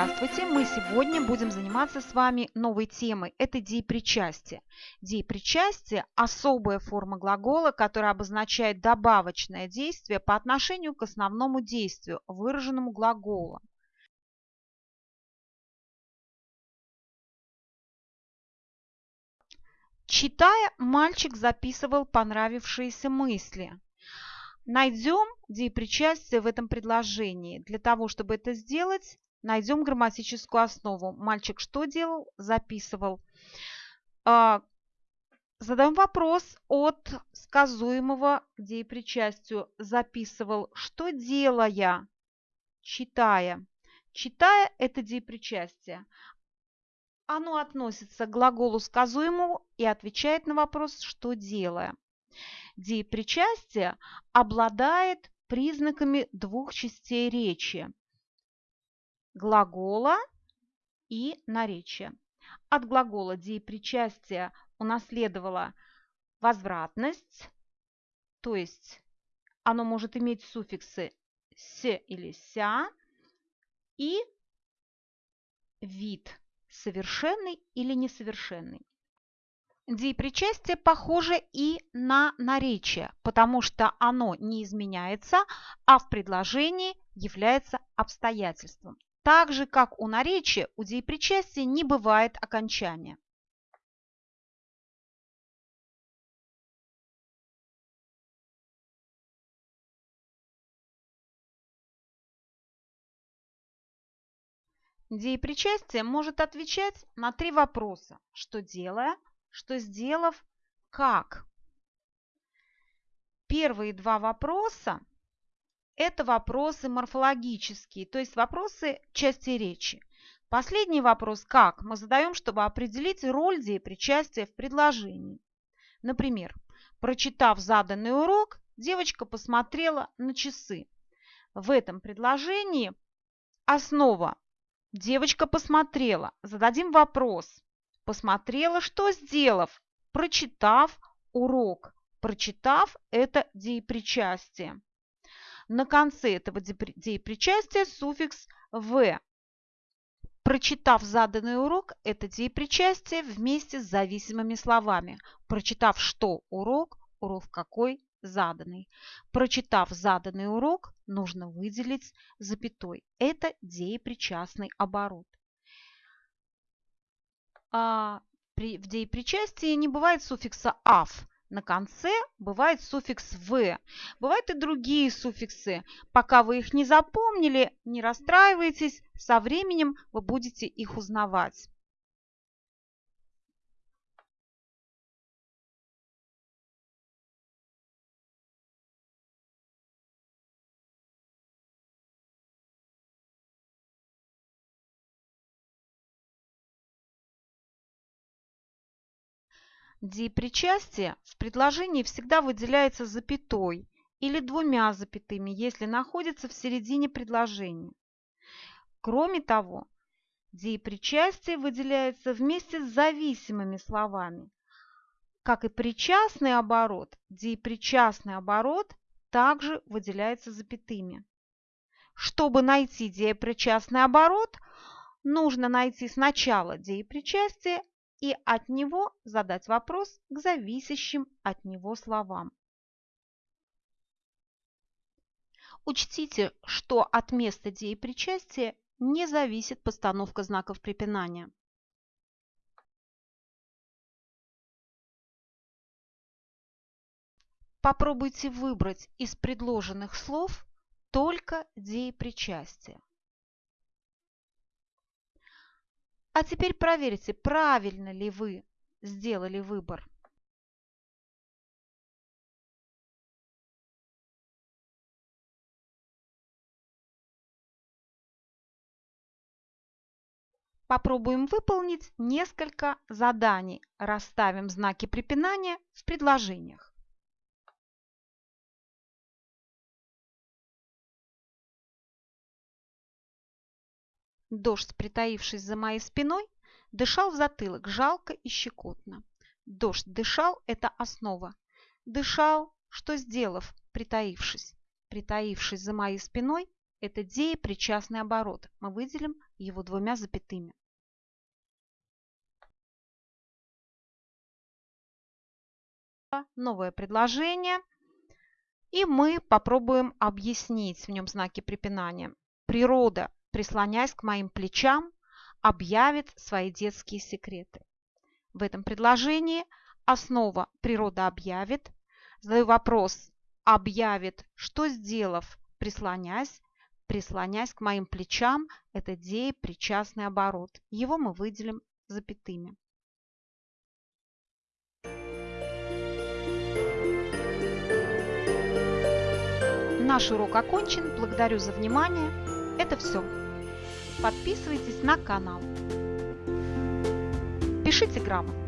Здравствуйте! Мы сегодня будем заниматься с вами новой темой. Это деепричастие. Деепричастие – особая форма глагола, которая обозначает добавочное действие по отношению к основному действию, выраженному глаголом. Читая, мальчик записывал понравившиеся мысли. Найдем деепричастие в этом предложении. Для того, чтобы это сделать, Найдем грамматическую основу. Мальчик что делал? Записывал. А, задаем вопрос от сказуемого деепричастию. Записывал. Что делая? Читая. Читая – это деепричастие. Оно относится к глаголу сказуемому и отвечает на вопрос «что делая?». Деепричастие обладает признаками двух частей речи глагола и наречия. От глагола деепричастия унаследовала возвратность, то есть оно может иметь суффиксы «с» или «ся» и вид совершенный или несовершенный. Деепричастие похоже и на наречие, потому что оно не изменяется, а в предложении является обстоятельством. Так же, как у наречия, у деепричастия не бывает окончания. Деепричастие может отвечать на три вопроса. Что делая, что сделав, как. Первые два вопроса это вопросы морфологические, то есть вопросы части речи. Последний вопрос «как» мы задаем, чтобы определить роль деепричастия в предложении. Например, прочитав заданный урок, девочка посмотрела на часы. В этом предложении основа «девочка посмотрела». Зададим вопрос «посмотрела, что сделав?» Прочитав урок. Прочитав – это деепричастие. На конце этого деепричастия суффикс «в». Прочитав заданный урок, это деепричастие вместе с зависимыми словами. Прочитав что урок, урок какой заданный. Прочитав заданный урок, нужно выделить запятой. Это деепричастный оборот. А при, в деепричастии не бывает суффикса «ав», на конце бывает суффикс «в». Бывают и другие суффиксы. Пока вы их не запомнили, не расстраивайтесь, со временем вы будете их узнавать. Депричастие в предложении всегда выделяется запятой или двумя запятыми, если находится в середине предложения. Кроме того, деепричастие выделяется вместе с зависимыми словами. Как и причастный оборот, деепричастный оборот также выделяется запятыми. Чтобы найти деепричастный оборот, нужно найти сначала деепричастие, и от него задать вопрос к зависящим от него словам. Учтите, что от места деепричастия не зависит постановка знаков препинания. Попробуйте выбрать из предложенных слов только деепричастие. А теперь проверьте, правильно ли вы сделали выбор. Попробуем выполнить несколько заданий. Расставим знаки препинания в предложениях. Дождь, притаившись за моей спиной, дышал в затылок жалко и щекотно. Дождь дышал – это основа. Дышал, что сделав, притаившись. Притаившись за моей спиной, это деепричастный оборот. Мы выделим его двумя запятыми. Новое предложение. И мы попробуем объяснить в нем знаки препинания. Природа, прислоняясь к моим плечам, объявит свои детские секреты. В этом предложении основа природа объявит. Задаю вопрос, объявит, что сделав, прислонясь, прислонясь к моим плечам, это деи причастный оборот. Его мы выделим запятыми. Наш урок окончен. Благодарю за внимание. Это все. Подписывайтесь на канал. Пишите грамотно.